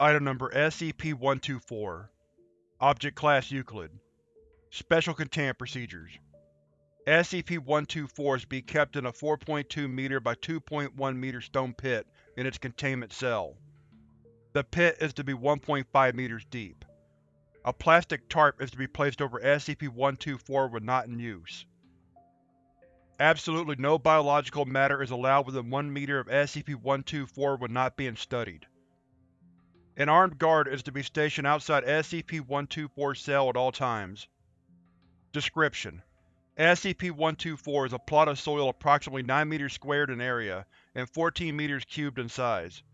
Item Number SCP-124 Object Class Euclid Special Containment Procedures SCP-124 is to be kept in a 4.2 m by 2.1 m stone pit in its containment cell. The pit is to be 1.5 m deep. A plastic tarp is to be placed over SCP-124 when not in use. Absolutely no biological matter is allowed within 1 m of SCP-124 when not being studied. An armed guard is to be stationed outside SCP-124's cell at all times. Description: SCP-124 is a plot of soil approximately 9 m squared in area and 14 m cubed in size.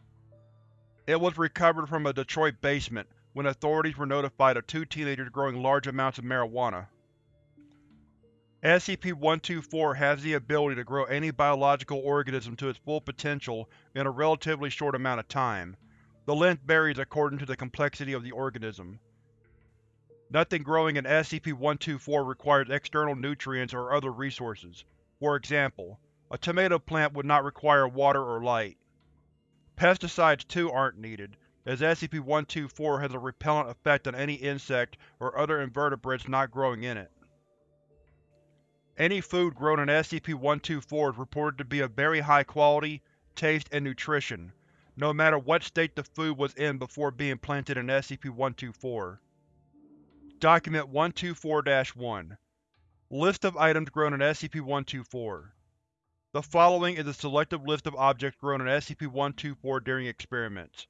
It was recovered from a Detroit basement when authorities were notified of two teenagers growing large amounts of marijuana. SCP-124 has the ability to grow any biological organism to its full potential in a relatively short amount of time. The length varies according to the complexity of the organism. Nothing growing in SCP-124 requires external nutrients or other resources. For example, a tomato plant would not require water or light. Pesticides too aren't needed, as SCP-124 has a repellent effect on any insect or other invertebrates not growing in it. Any food grown in SCP-124 is reported to be of very high quality, taste, and nutrition, no matter what state the food was in before being planted in SCP-124. Document 124-1 List of items grown in SCP-124 The following is a selective list of objects grown in SCP-124 during experiments.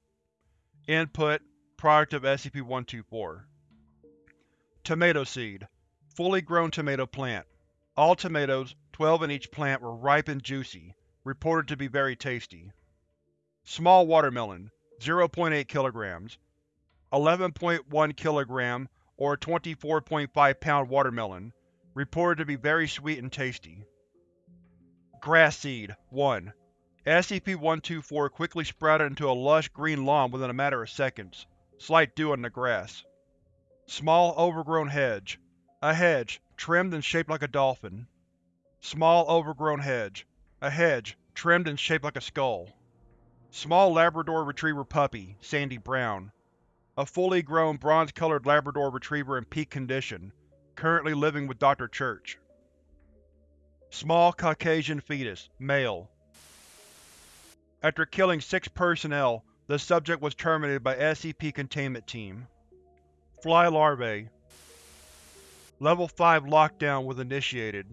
Input: Product of SCP-124 Tomato seed Fully grown tomato plant all tomatoes, twelve in each plant, were ripe and juicy, reported to be very tasty. Small watermelon, 0.8 kg 11.1 kg or 24.5 lb watermelon, reported to be very sweet and tasty. Grass seed 1. SCP-124 quickly sprouted into a lush green lawn within a matter of seconds. Slight dew on the grass. Small overgrown hedge. A hedge, trimmed and shaped like a dolphin. Small overgrown hedge. A hedge, trimmed and shaped like a skull. Small Labrador Retriever puppy, sandy brown. A fully grown bronze-colored Labrador Retriever in peak condition, currently living with Dr. Church. Small Caucasian fetus, male. After killing six personnel, the subject was terminated by SCP Containment Team. Fly larvae, Level 5 lockdown was initiated.